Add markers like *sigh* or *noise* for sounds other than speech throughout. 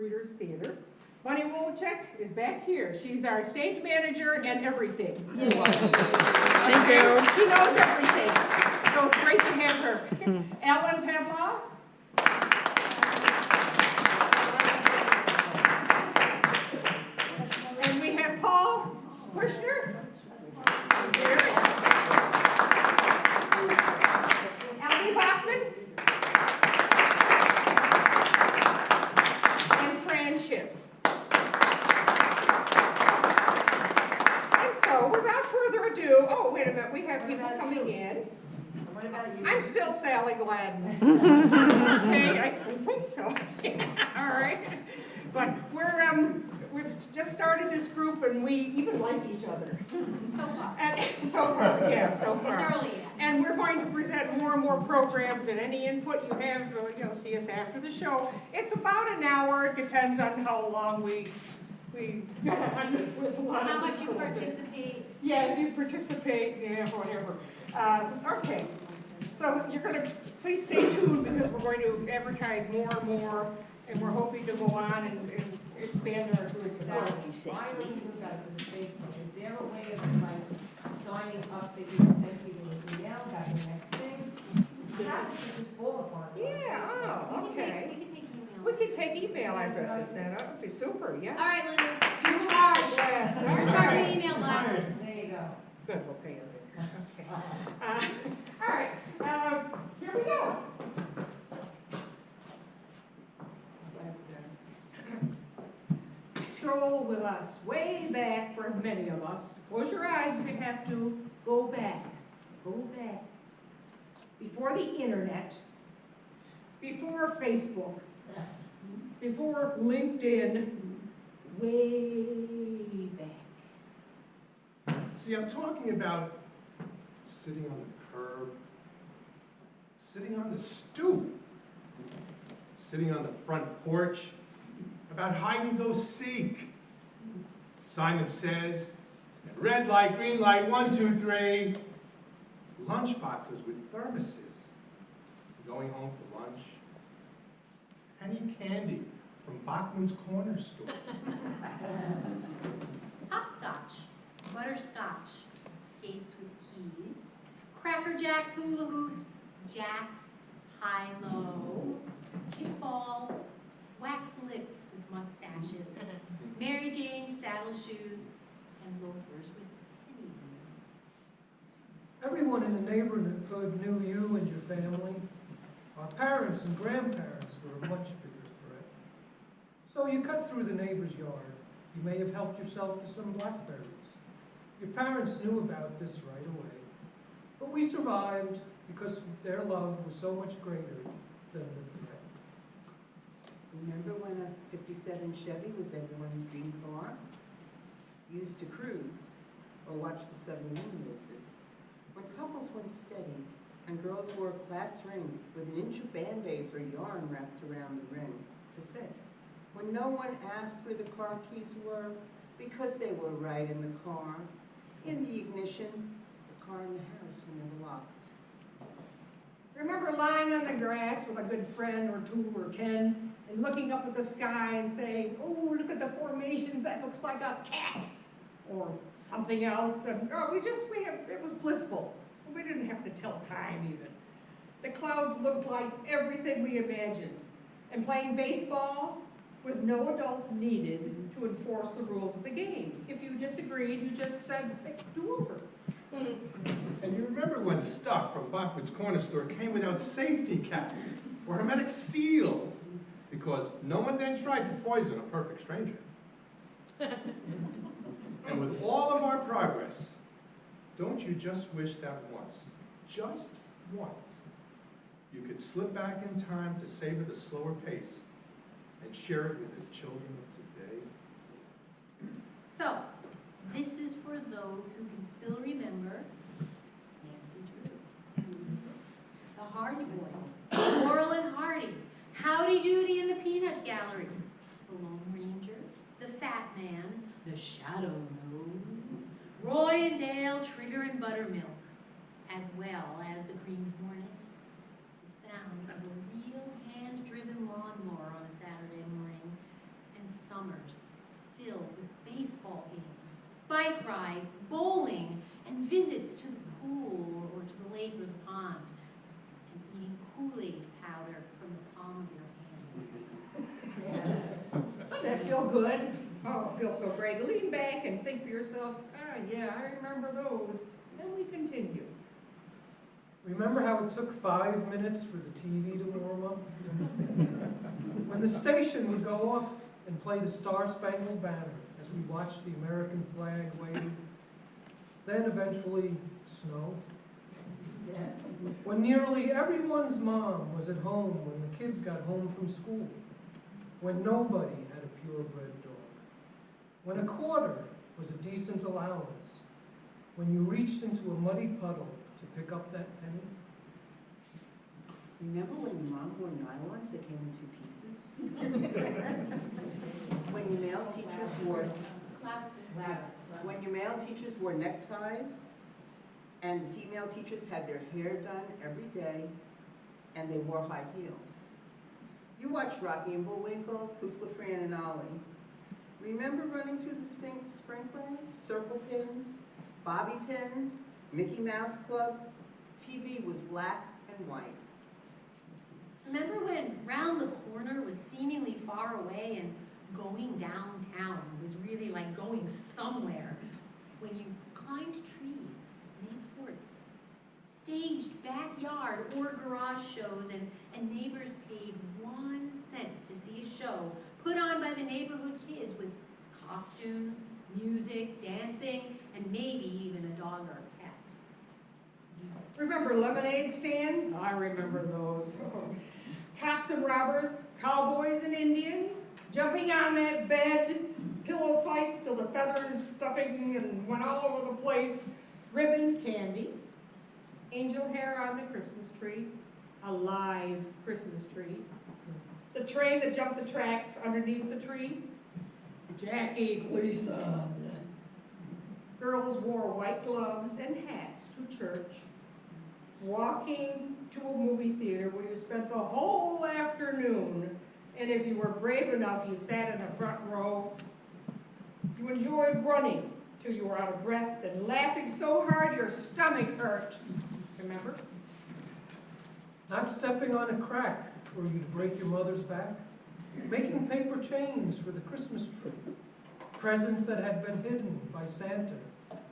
Readers Theater. Bunny Wolchek is back here. She's our stage manager and everything. Thank you. She knows everything. So it's great to have her. Ellen Pavlov. And we have Paul Kushner. Here. Allie Bachman. And Fran Schiff. And so, without further ado, oh, wait a minute, we have people coming in. What about you? I'm still Sally Gladden. *laughs* Okay, I think so. *laughs* All right. But we're, um, we've just started this group and we even like each other. So far. And so far, yeah, so It's early yet. And we're going to present more and more programs and any input you have, uh, you'll see us after the show. It's about an hour, it depends on how long we, we with a lot of How much you participate, Yeah, if you participate, yeah, whatever. Uh, Okay, so you're gonna, please stay tuned because we're going to advertise more and more, and we're hoping to go on and and expand our group. Now, why don't you do that with Facebook? Is there a way of like signing up that you can send people an email, that the next thing? This That is- should just fall upon. us. Yeah, oh, we can take, okay. we can take email. We can take email addresses then, that would be super, yeah. right, Linda, you charge. Yes, all You're charging right. email blast. You. Good, we'll pay it. Okay. Uh, All right, uh, here we go. Stroll with us, way back for many of us. Close your eyes if you have to. Go back, go back. Before the internet, before Facebook, before LinkedIn, way. See, I'm talking about sitting on the curb, sitting on the stoop, sitting on the front porch, about hide and go seek. Simon says, red light, green light, one, two, three. Lunch boxes with thermoses. Going home for lunch. Penny candy from Bachman's Corner Store. *laughs* Hopscotch, butterscotch, skates with keys, cracker jacks, hula hoops, jacks, high-low, kickball, wax lips with mustaches, *laughs* Mary Jane saddle shoes, and loafers with pennies in them. Everyone in the neighborhood knew you and your family. Our parents and grandparents were a much bigger threat. So you cut through the neighbor's yard. You may have helped yourself to some blackberries. Your parents knew about this right away. But we survived because their love was so much greater than the threat. Remember when a fifty-seven Chevy was everyone's dream car? Used to cruise or watch the submarine races. When couples went steady and girls wore a class ring with an inch of Band-Aids or yarn wrapped around the ring to fit. When no one asked where the car keys were because they were right in the car, in the ignition, the car in the house were never locked. Remember lying on the grass with a good friend or two or ten and looking up at the sky and saying, oh, look at the formations, that looks like a cat or something else. And, oh, we just, we have, it was blissful. We didn't have to tell time even. The clouds looked like everything we imagined. And playing baseball with no adults needed to enforce the rules of the game. If you disagreed, you just said, do over. Mm-hmm. And you remember when stuff from Bachman's Corner Store came without safety caps or hermetic seals? Because no one then tried to poison a perfect stranger. *laughs* And with all of our progress, don't you just wish that once, just once, you could slip back in time to savor the slower pace and share it with the children of today? So, this is for those who can still remember. Nancy Drew, the Hardy Boys, Laurel and Hardy, Howdy Doody and the Peanut Gallery, the Lone Ranger, the Fat Man, the Shadow Knows, Roy and Dale, Trigger and Buttermilk, as well as the Green Hornet, the sound of a real hand-driven lawnmower on a Saturday morning, bike rides, bowling, and visits to the pool or to the lake or the pond, and eating Kool-Aid powder from the palm of your hand. *laughs* Doesn't that feel good? Oh, it feels so great. Lean back and think to yourself, ah, yeah, I remember those. Then we continue. Remember how it took five minutes for the TV to warm up? When the station would go off and play the Star Spangled Banner as we watched the American flag wave, then eventually snow. When nearly everyone's mom was at home when the kids got home from school. When nobody had a purebred dog. When a quarter was a decent allowance. When you reached into a muddy puddle to pick up that penny. Remember when your mom wore nylons that came in two pieces? *laughs* When your male teachers wore, when your male teachers wore neckties, and female teachers had their hair done every day, and they wore high heels. You watched Rocky and Bullwinkle, Kukla, Fran, and Ollie. Remember running through the spring, sprinkler, circle pins, bobby pins, Mickey Mouse Club? TV was black and white. Remember when round the corner was seemingly far away and going downtown was really like going somewhere? When you climbed trees, made forts, staged backyard or garage shows and, and neighbors paid one cent to see a show put on by the neighborhood kids with costumes, music, dancing, and maybe even a dog or a cat. Remember lemonade stands? I remember those. *laughs* Cops and robbers, cowboys and Indians, jumping on that bed, pillow fights till the feathers stuffing and went all over the place, ribbon candy, angel hair on the Christmas tree, a live Christmas tree, the train that jumped the tracks underneath the tree, Jackie Lisa. Girls wore white gloves and hats to church, walking to a movie theater where you spent the whole afternoon, and if you were brave enough, you sat in the front row. You enjoyed running till you were out of breath and laughing so hard your stomach hurt. Remember? Not stepping on a crack where you'd break your mother's back. Making paper chains for the Christmas tree. Presents that had been hidden by Santa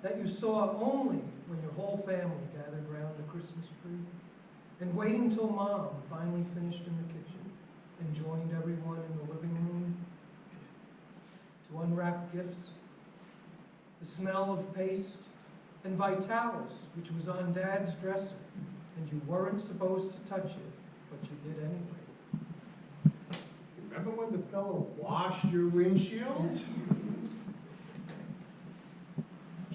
that you saw only when your whole family gathered around the Christmas tree. And waiting till mom finally finished in the kitchen and joined everyone in the living room to unwrap gifts. The smell of paste and Vitalis, which was on dad's dresser, and you weren't supposed to touch it, but you did anyway. Remember when the fellow washed your windshield?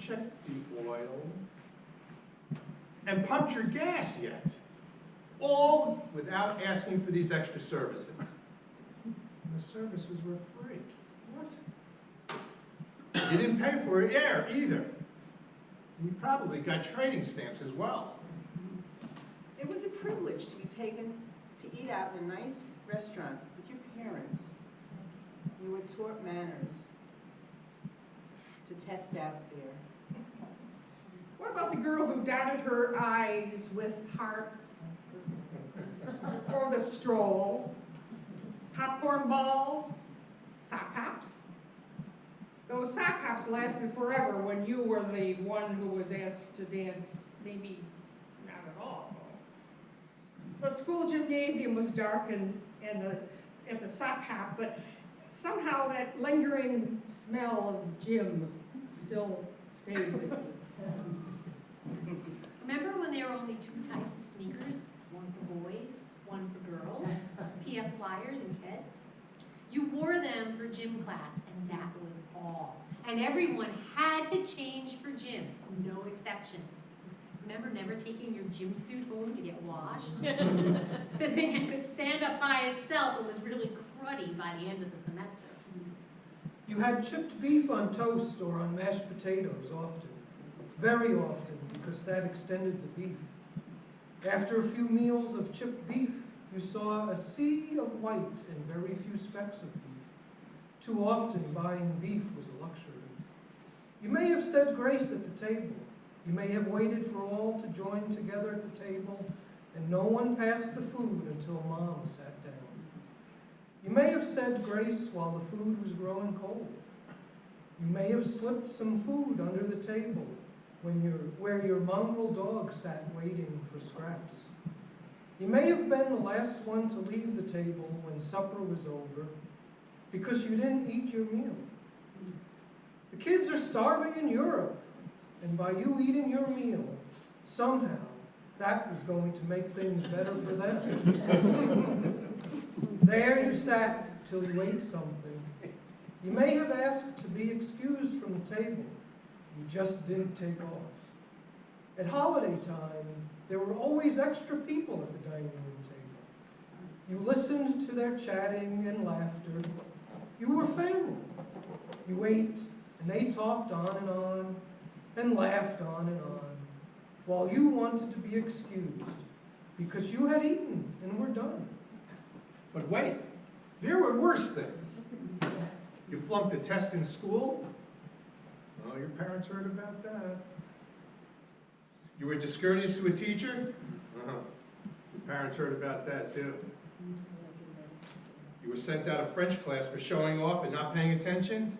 Checked the oil. And pumped your gas yet? All without asking for these extra services. And the services were free. What? You didn't pay for air either. You probably got trading stamps as well. It was a privilege to be taken to eat out in a nice restaurant with your parents. You were taught manners to test out there. What about the girl who dotted her eyes with hearts? Or the stroll? Popcorn balls? Sock hops? Those sock hops lasted forever when you were the one who was asked to dance, maybe not at all. The school gymnasium was dark and, and the, and the sock hop, but somehow that lingering smell of gym still stayed with me. *laughs* Remember when there were only two types of sneakers? One for boys, one for girls, PF Flyers and Keds? You wore them for gym class, and that was all. And everyone had to change for gym, no exceptions. Remember never taking your gym suit home to get washed? *laughs* *laughs* The thing could stand up by itself, it was really cruddy by the end of the semester. You had chipped beef on toast or on mashed potatoes often, very often, because that extended the beef. After a few meals of chipped beef, you saw a sea of white and very few specks of beef. Too often, buying beef was a luxury. You may have said grace at the table. You may have waited for all to join together at the table, and no one passed the food until mom sat down. You may have said grace while the food was growing cold. You may have slipped some food under the table when your, where your mongrel dog sat waiting for scraps. You may have been the last one to leave the table when supper was over because you didn't eat your meal. The kids are starving in Europe, and by you eating your meal, somehow, that was going to make things better for them. *laughs* There you sat till you ate something. You may have asked to be excused from the table. You just didn't take off. At holiday time, there were always extra people at the dining room table. You listened to their chatting and laughter. You were family. You ate, and they talked on and on, and laughed on and on, while you wanted to be excused, because you had eaten and were done. But wait, there were worse things. You flunked a test in school? Oh, your parents heard about that. You were discourteous to a teacher? Uh-huh. Your parents heard about that too. You were sent out of French class for showing off and not paying attention?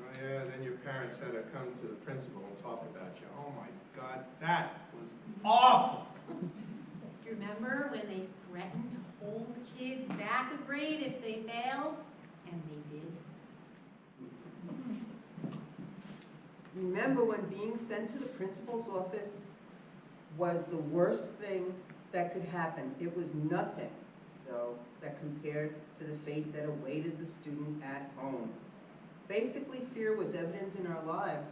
Oh yeah, then your parents had to come to the principal and talk about you. Oh my God, that was awful. Do you remember when they threatened to hold kids back a grade if they failed? And they did. Remember when being sent to the principal's office was the worst thing that could happen? It was nothing, though, that compared to the fate that awaited the student at home. Basically, fear was evident in our lives,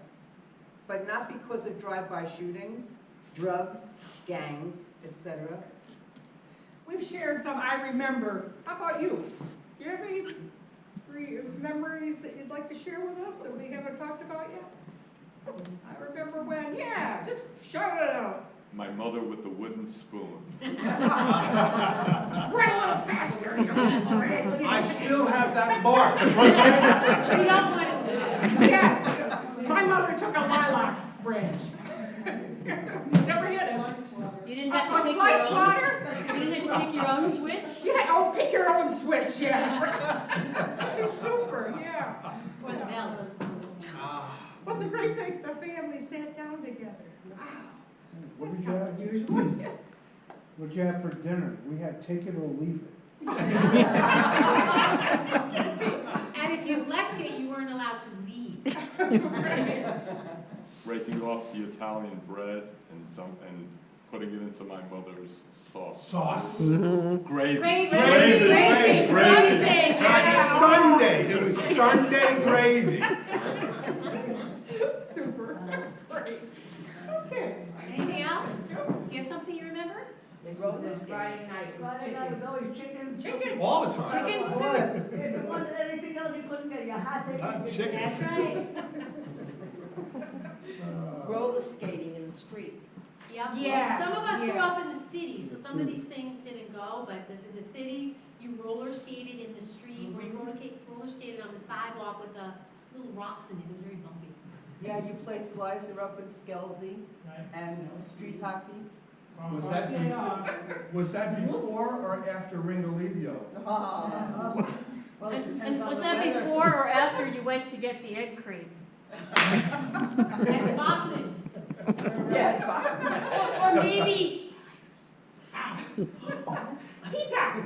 but not because of drive-by shootings, drugs, gangs, etc. We've shared some, I remember, how about you? Do you have any memories that you'd like to share with us that we haven't talked about yet? I remember when, yeah, just shout it out. My mother with the wooden spoon. *laughs* Run a little faster, you know. I still have that mark. *laughs* We don't want to see it. Yes, my mother took a lilac branch. Never hit us. You didn't have to On pick fly your own, swatter? you didn't have to pick your own switch? Yeah, oh, pick your own switch, yeah. *laughs* What that's did you kind have, of unusual. *laughs* what'd you have for dinner? We had take it or leave it. *laughs* And if you left it, you weren't allowed to leave. *laughs* breaking off the Italian bread and some, and putting it into my mother's sauce. Sauce. Gravy. Gravy. Gravy. Gravy. Gravy. On Sunday, it was Sunday gravy. Super, great. Okay. Anything else? You have something you remember? This was this Friday night, it was Friday night was chicken. always chicken. Chicken. All the time. Chicken soup. If it wasn't anything else, you couldn't get, you had to Not eat it. chicken. That's right. *laughs* Roller skating in the street. Yep. Yes, Some of us grew yeah. up in the city, so some of these things didn't go, but the- in the city, you roller skated in the street, or you roller skated, roller skated on the sidewalk with the little rocks in it, it was very bumpy. Yeah, you played flies are up in Skelsey and street hockey. Was that, be- was that before or after Ringolevio? *laughs* Oh, well, it And, depends and on was the that weather. before or after you went to get the egg cream? And Bachman's. Yeah. Or maybe, Pizza.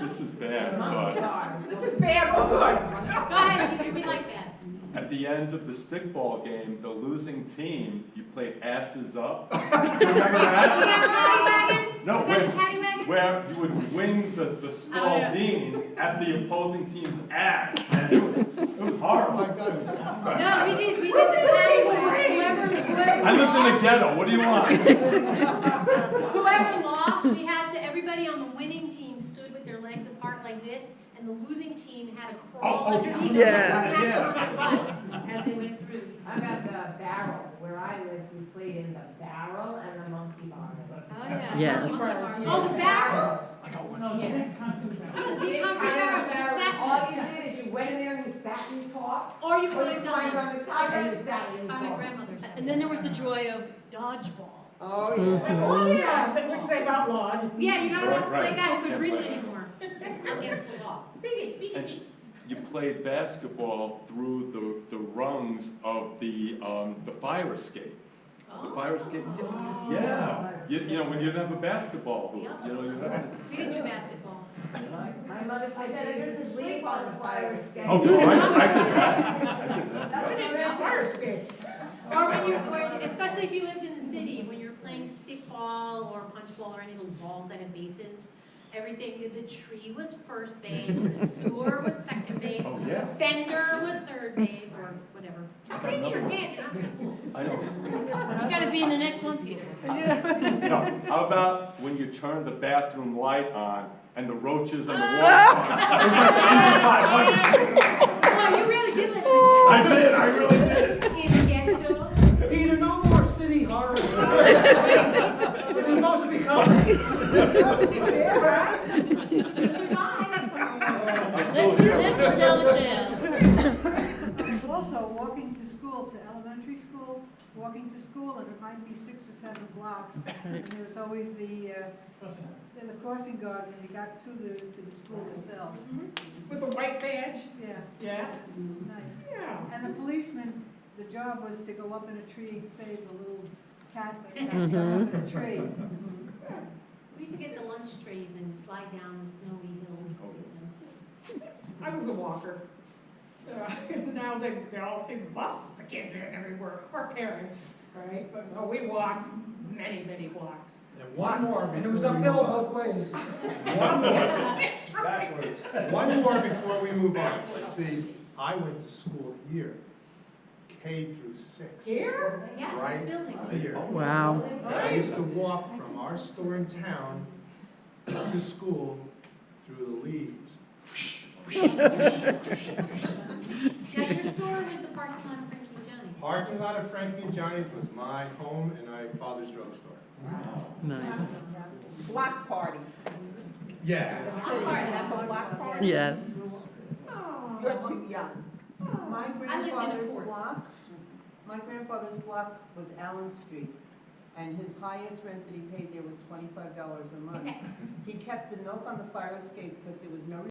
This is bad, but. This is bad, oh good. Go ahead, you can be like that. At the end of the stickball game, the losing team, you played asses up. *laughs* Remember that? Yeah, paddy wagon? No, Was that wait. the wagon? Where you would wing the, the Oh, yeah. Spalding at the opposing team's ass, and it was, it was Oh horrible. my God, it was. No, we did, we did the paddy wagon. Whoever, whoever. I lived in a ghetto, what do you want? Whoever lost, we had to, everybody on the winning team stood with their legs apart like this, and the losing team had to crawl Oh, oh, underneath yeah. and Yeah. snap on their butts as they went through. I got the barrel, where I lived, we played in the barrel and the monkey bar. oh yeah. Yeah. Oh, the barrels. No, yeah. Oh, the big Big concrete pile barrels, you barrel. sat All you did is you you went in there and you sat and you talked, Or you or you climbed climbed on on it. the top and you sat and you By my talked. grandmother's house. And then there was the joy of dodgeball. Oh, yeah. Mm-hmm. Oh, yeah, which they've outlawed. Yeah, you're not allowed to play right. that with Can't Greece play. anymore. Against the law. And you played basketball through the, the rungs of the, um, the fire escape. The fire escape, yeah. You, you know, when you didn't have a basketball hoop, you know, you have. We didn't do basketball. My mother I said said, I she get used to to sleep sleep on the fire escape. Oh, no, I, I did *laughs* that. I did that. That's We didn't what have fire escapes. Or when you, or especially if you lived in the city, when you're playing stickball or punch ball or any of those balls that have bases, everything, the tree was first base, the sewer was second base, Oh, yeah. fender was third base, or whatever. Stop raising your hand, you're not in school. I know. You gotta be in the next one, Peter. No, how about when you turn the bathroom light on and the roaches ah! on the wall? It was like *laughs* eighty-five Oh, you really did live in I did, I really did. the Can you get to them? Peter, no more city horror stories. This is supposed to be comedy. You survived. I still Live, hear live to it. tell the tale. Also, walking to school, to elementary school, walking to school, and it might be six or seven blocks. *laughs* And there was always the, uh, the the crossing guard when you got to the, to the school itself. With a white badge? Yeah, Yeah. nice. Yeah. And the policeman, the job was to go up in a tree and save the little cat that got stuck up in a tree. We used to get the lunch trays and slide down the snowy hills with them. I was a walker. Uh, *laughs* Now they, they all say bus, the kids are everywhere, or parents, right? But no, we walked many, many blocks. And one more And it was uphill on. both ways. One more, *laughs* That's right. one more before we move on. See, I went to school here, K through six. Here? Yeah, Right this building. here. Wow. I used to walk from our store in town to school through the leaves. *laughs* Now, your store was the parking lot of Frankie and Johnny's. Parking lot of Frankie and Johnny's was my home and my father's drugstore. Block parties. Yeah. I'm part of that block party. Yes. Oh. You're too young. My I lived in a grandfather's block, my grandfather's block was Allen Street, and his highest rent that he paid there was twenty-five dollars a month. *laughs* He kept the milk on the fire escape because there was no